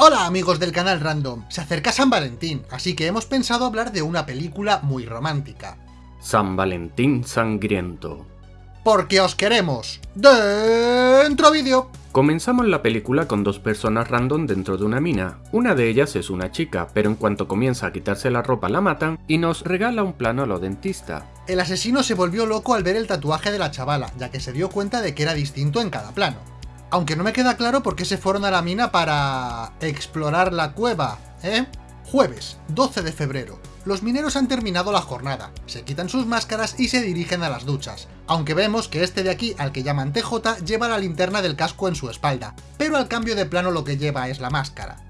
Hola amigos del canal Random, se acerca San Valentín, así que hemos pensado hablar de una película muy romántica. San Valentín Sangriento. Porque os queremos. Dentro vídeo. Comenzamos la película con dos personas random dentro de una mina. Una de ellas es una chica, pero en cuanto comienza a quitarse la ropa la matan y nos regala un plano a lo dentista. El asesino se volvió loco al ver el tatuaje de la chavala, ya que se dio cuenta de que era distinto en cada plano. Aunque no me queda claro por qué se fueron a la mina para... explorar la cueva, ¿eh? Jueves, 12 de febrero. Los mineros han terminado la jornada, se quitan sus máscaras y se dirigen a las duchas, aunque vemos que este de aquí, al que llaman TJ, lleva la linterna del casco en su espalda, pero al cambio de plano lo que lleva es la máscara.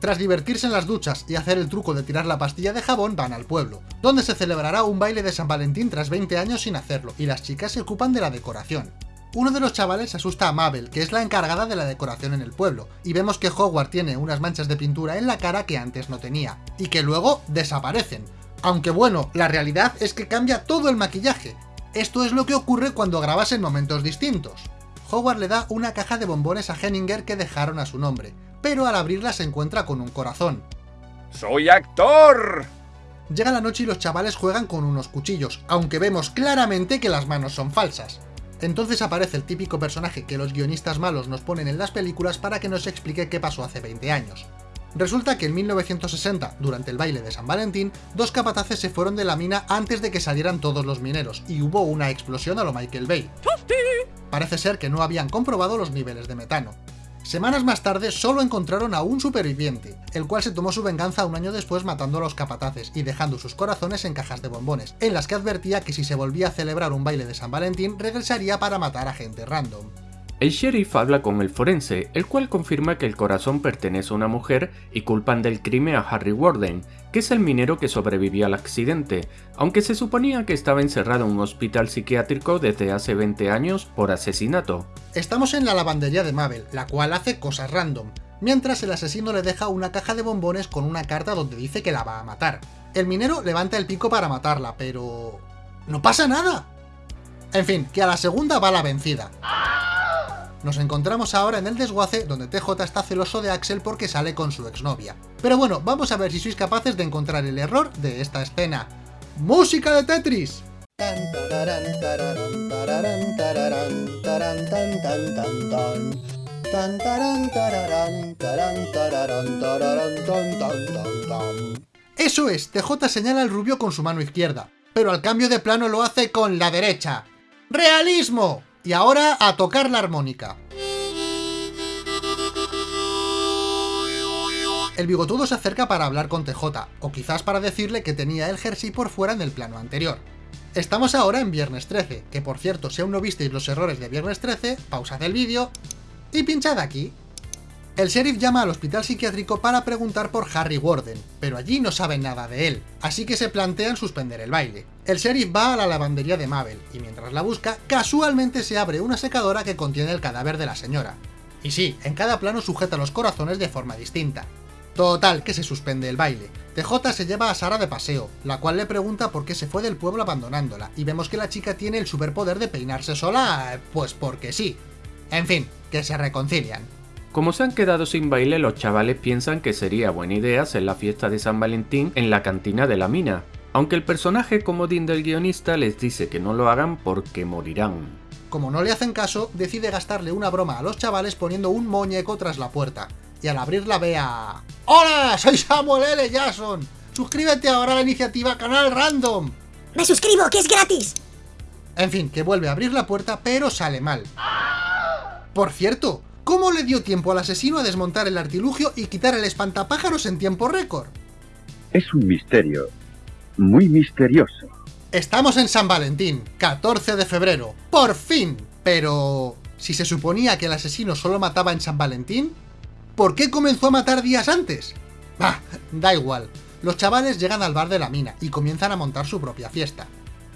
Tras divertirse en las duchas y hacer el truco de tirar la pastilla de jabón, van al pueblo, donde se celebrará un baile de San Valentín tras 20 años sin hacerlo, y las chicas se ocupan de la decoración. Uno de los chavales asusta a Mabel, que es la encargada de la decoración en el pueblo, y vemos que Howard tiene unas manchas de pintura en la cara que antes no tenía, y que luego desaparecen. Aunque bueno, la realidad es que cambia todo el maquillaje. Esto es lo que ocurre cuando grabas en momentos distintos. Howard le da una caja de bombones a Henninger que dejaron a su nombre, pero al abrirla se encuentra con un corazón. ¡Soy actor! Llega la noche y los chavales juegan con unos cuchillos, aunque vemos claramente que las manos son falsas. Entonces aparece el típico personaje que los guionistas malos nos ponen en las películas para que nos explique qué pasó hace 20 años. Resulta que en 1960, durante el baile de San Valentín, dos capataces se fueron de la mina antes de que salieran todos los mineros, y hubo una explosión a lo Michael Bay. Parece ser que no habían comprobado los niveles de metano. Semanas más tarde solo encontraron a un superviviente, el cual se tomó su venganza un año después matando a los capataces y dejando sus corazones en cajas de bombones, en las que advertía que si se volvía a celebrar un baile de San Valentín regresaría para matar a gente random. El sheriff habla con el forense, el cual confirma que el corazón pertenece a una mujer y culpan del crimen a Harry Warden, que es el minero que sobrevivió al accidente, aunque se suponía que estaba encerrado en un hospital psiquiátrico desde hace 20 años por asesinato. Estamos en la lavandería de Mabel, la cual hace cosas random, mientras el asesino le deja una caja de bombones con una carta donde dice que la va a matar. El minero levanta el pico para matarla, pero... ¡No pasa nada! En fin, que a la segunda va la vencida. Nos encontramos ahora en el desguace donde TJ está celoso de Axel porque sale con su exnovia. Pero bueno, vamos a ver si sois capaces de encontrar el error de esta escena. ¡Música de Tetris! Eso es, TJ señala al rubio con su mano izquierda, pero al cambio de plano lo hace con la derecha. ¡Realismo! Y ahora a tocar la armónica. El bigotudo se acerca para hablar con TJ, o quizás para decirle que tenía el jersey por fuera en el plano anterior. Estamos ahora en Viernes 13, que por cierto, si aún no visteis los errores de Viernes 13, pausad el vídeo y pinchad aquí. El sheriff llama al hospital psiquiátrico para preguntar por Harry Warden, pero allí no saben nada de él, así que se plantean suspender el baile. El sheriff va a la lavandería de Mabel, y mientras la busca, casualmente se abre una secadora que contiene el cadáver de la señora. Y sí, en cada plano sujeta los corazones de forma distinta. Total, que se suspende el baile. TJ se lleva a Sara de paseo, la cual le pregunta por qué se fue del pueblo abandonándola, y vemos que la chica tiene el superpoder de peinarse sola, pues porque sí. En fin, que se reconcilian. Como se han quedado sin baile, los chavales piensan que sería buena idea hacer la fiesta de San Valentín en la cantina de la mina, aunque el personaje comodín del guionista les dice que no lo hagan porque morirán. Como no le hacen caso, decide gastarle una broma a los chavales poniendo un muñeco tras la puerta, y al abrirla ve a... ¡Hola! Soy Samuel L. Jackson. Suscríbete ahora a la iniciativa Canal Random. ¡Me suscribo, que es gratis! En fin, que vuelve a abrir la puerta, pero sale mal. Por cierto, ¿Cómo le dio tiempo al asesino a desmontar el artilugio y quitar el espantapájaros en tiempo récord? Es un misterio. Muy misterioso. Estamos en San Valentín, 14 de febrero. ¡Por fin! Pero... Si se suponía que el asesino solo mataba en San Valentín, ¿por qué comenzó a matar días antes? Bah, da igual. Los chavales llegan al bar de la mina y comienzan a montar su propia fiesta.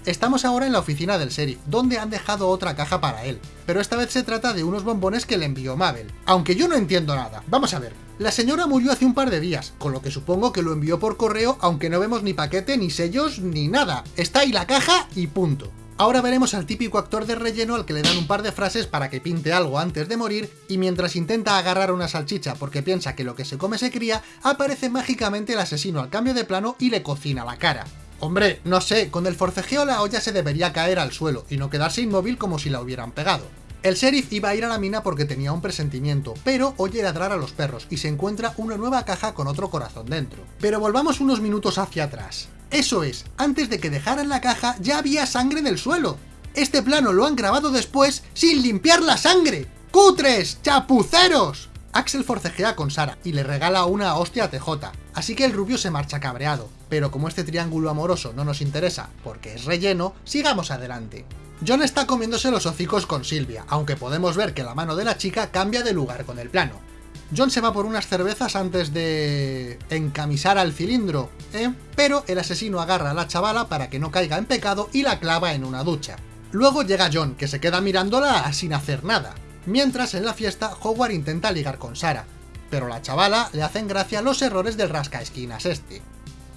Estamos ahora en la oficina del sheriff, donde han dejado otra caja para él, pero esta vez se trata de unos bombones que le envió Mabel. Aunque yo no entiendo nada, vamos a ver. La señora murió hace un par de días, con lo que supongo que lo envió por correo, aunque no vemos ni paquete, ni sellos, ni nada. Está ahí la caja y punto. Ahora veremos al típico actor de relleno al que le dan un par de frases para que pinte algo antes de morir, y mientras intenta agarrar una salchicha porque piensa que lo que se come se cría, aparece mágicamente el asesino al cambio de plano y le cocina la cara. Hombre, no sé, con el forcejeo la olla se debería caer al suelo y no quedarse inmóvil como si la hubieran pegado. El sheriff iba a ir a la mina porque tenía un presentimiento, pero oye ladrar a los perros y se encuentra una nueva caja con otro corazón dentro. Pero volvamos unos minutos hacia atrás. Eso es, antes de que dejaran la caja ya había sangre en el suelo. Este plano lo han grabado después sin limpiar la sangre. ¡Cutres! ¡Chapuceros! Axel forcejea con Sara y le regala una hostia a TJ, así que el rubio se marcha cabreado, pero como este triángulo amoroso no nos interesa porque es relleno, sigamos adelante. John está comiéndose los hocicos con Silvia, aunque podemos ver que la mano de la chica cambia de lugar con el plano. John se va por unas cervezas antes de... encamisar al cilindro, ¿eh? Pero el asesino agarra a la chavala para que no caiga en pecado y la clava en una ducha. Luego llega John, que se queda mirándola sin hacer nada. Mientras, en la fiesta, Howard intenta ligar con Sara, pero la chavala le hacen gracia los errores del rascaesquinas este.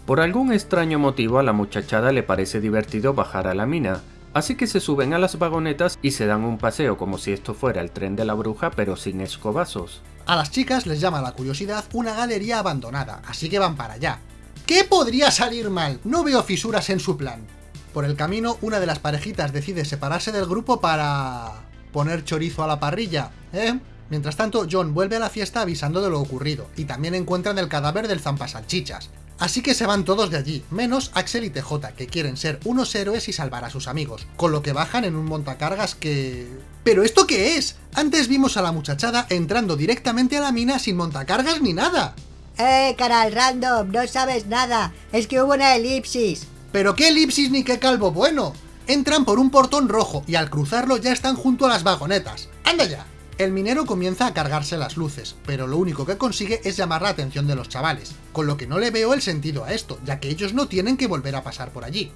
Por algún extraño motivo a la muchachada le parece divertido bajar a la mina, Así que se suben a las vagonetas y se dan un paseo como si esto fuera el tren de la bruja pero sin escobazos. A las chicas les llama la curiosidad una galería abandonada, así que van para allá. ¿Qué podría salir mal? No veo fisuras en su plan. Por el camino, una de las parejitas decide separarse del grupo para... poner chorizo a la parrilla, ¿eh? Mientras tanto, John vuelve a la fiesta avisando de lo ocurrido, y también encuentran el cadáver del zampasalchichas. Así que se van todos de allí, menos Axel y TJ, que quieren ser unos héroes y salvar a sus amigos, con lo que bajan en un montacargas que... ¿Pero esto qué es? Antes vimos a la muchachada entrando directamente a la mina sin montacargas ni nada. Eh, canal random, no sabes nada, es que hubo una elipsis. ¿Pero qué elipsis ni qué calvo bueno? Entran por un portón rojo y al cruzarlo ya están junto a las vagonetas. ¡Anda ya! El minero comienza a cargarse las luces, pero lo único que consigue es llamar la atención de los chavales, con lo que no le veo el sentido a esto, ya que ellos no tienen que volver a pasar por allí.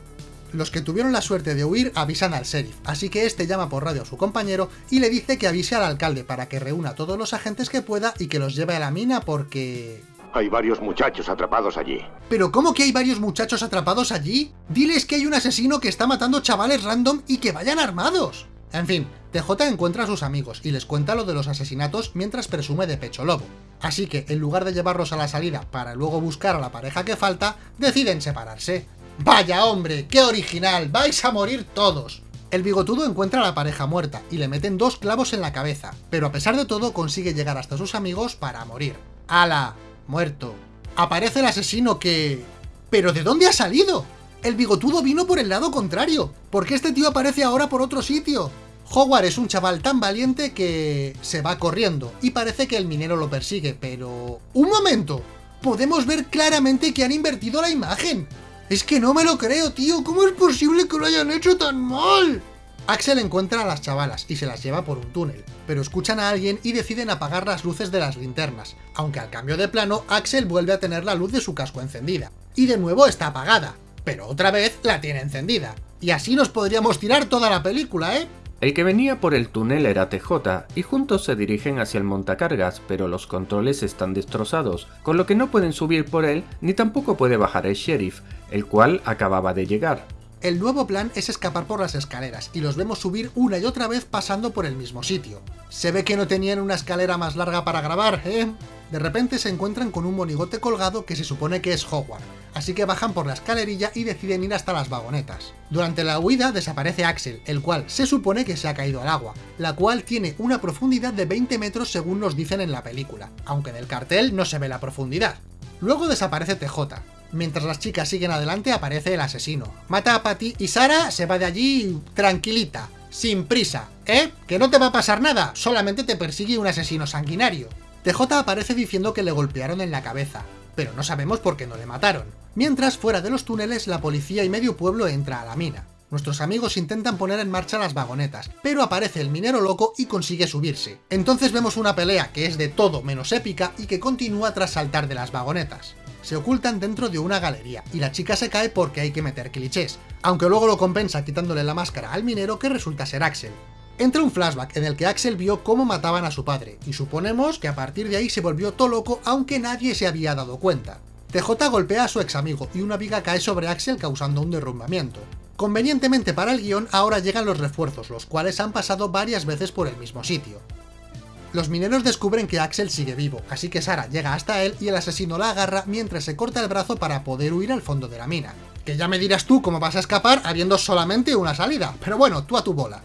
Los que tuvieron la suerte de huir avisan al sheriff, así que este llama por radio a su compañero y le dice que avise al alcalde para que reúna todos los agentes que pueda y que los lleve a la mina porque... Hay varios muchachos atrapados allí. ¿Pero cómo que hay varios muchachos atrapados allí? Diles que hay un asesino que está matando chavales random y que vayan armados. En fin, TJ encuentra a sus amigos y les cuenta lo de los asesinatos mientras presume de pecho lobo. Así que, en lugar de llevarlos a la salida para luego buscar a la pareja que falta, deciden separarse. ¡Vaya hombre! ¡Qué original! ¡Vais a morir todos! El bigotudo encuentra a la pareja muerta y le meten dos clavos en la cabeza, pero a pesar de todo consigue llegar hasta sus amigos para morir. ¡Hala! Muerto. Aparece el asesino que... ¿Pero de dónde ha salido? El bigotudo vino por el lado contrario. ¿Por qué este tío aparece ahora por otro sitio? Howard es un chaval tan valiente que se va corriendo y parece que el minero lo persigue, pero... ¡Un momento! Podemos ver claramente que han invertido la imagen. Es que no me lo creo, tío. ¿Cómo es posible que lo hayan hecho tan mal? Axel encuentra a las chavalas y se las lleva por un túnel, pero escuchan a alguien y deciden apagar las luces de las linternas, aunque al cambio de plano, Axel vuelve a tener la luz de su casco encendida. Y de nuevo está apagada, pero otra vez la tiene encendida. Y así nos podríamos tirar toda la película, ¿eh? El que venía por el túnel era TJ, y juntos se dirigen hacia el montacargas, pero los controles están destrozados, con lo que no pueden subir por él, ni tampoco puede bajar el sheriff, el cual acababa de llegar. El nuevo plan es escapar por las escaleras, y los vemos subir una y otra vez pasando por el mismo sitio. Se ve que no tenían una escalera más larga para grabar, ¿eh? De repente se encuentran con un monigote colgado que se supone que es Howard, así que bajan por la escalerilla y deciden ir hasta las vagonetas. Durante la huida desaparece Axel, el cual se supone que se ha caído al agua, la cual tiene una profundidad de 20 metros según nos dicen en la película, aunque en el cartel no se ve la profundidad. Luego desaparece TJ. Mientras las chicas siguen adelante aparece el asesino. Mata a Patty y Sara se va de allí tranquilita, sin prisa, ¿eh? Que no te va a pasar nada, solamente te persigue un asesino sanguinario. TJ aparece diciendo que le golpearon en la cabeza, pero no sabemos por qué no le mataron. Mientras, fuera de los túneles, la policía y medio pueblo entra a la mina. Nuestros amigos intentan poner en marcha las vagonetas, pero aparece el minero loco y consigue subirse. Entonces vemos una pelea que es de todo menos épica y que continúa tras saltar de las vagonetas. Se ocultan dentro de una galería, y la chica se cae porque hay que meter clichés, aunque luego lo compensa quitándole la máscara al minero que resulta ser Axel. Entra un flashback en el que Axel vio cómo mataban a su padre, y suponemos que a partir de ahí se volvió todo loco aunque nadie se había dado cuenta. TJ golpea a su ex amigo y una viga cae sobre Axel causando un derrumbamiento. Convenientemente para el guion, ahora llegan los refuerzos, los cuales han pasado varias veces por el mismo sitio. Los mineros descubren que Axel sigue vivo, así que Sara llega hasta él y el asesino la agarra mientras se corta el brazo para poder huir al fondo de la mina. Que ya me dirás tú cómo vas a escapar habiendo solamente una salida, pero bueno, tú a tu bola.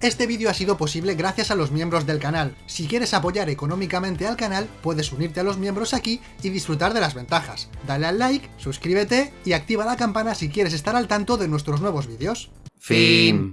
Este vídeo ha sido posible gracias a los miembros del canal. Si quieres apoyar económicamente al canal, puedes unirte a los miembros aquí y disfrutar de las ventajas. Dale al like, suscríbete y activa la campana si quieres estar al tanto de nuestros nuevos vídeos. Fin.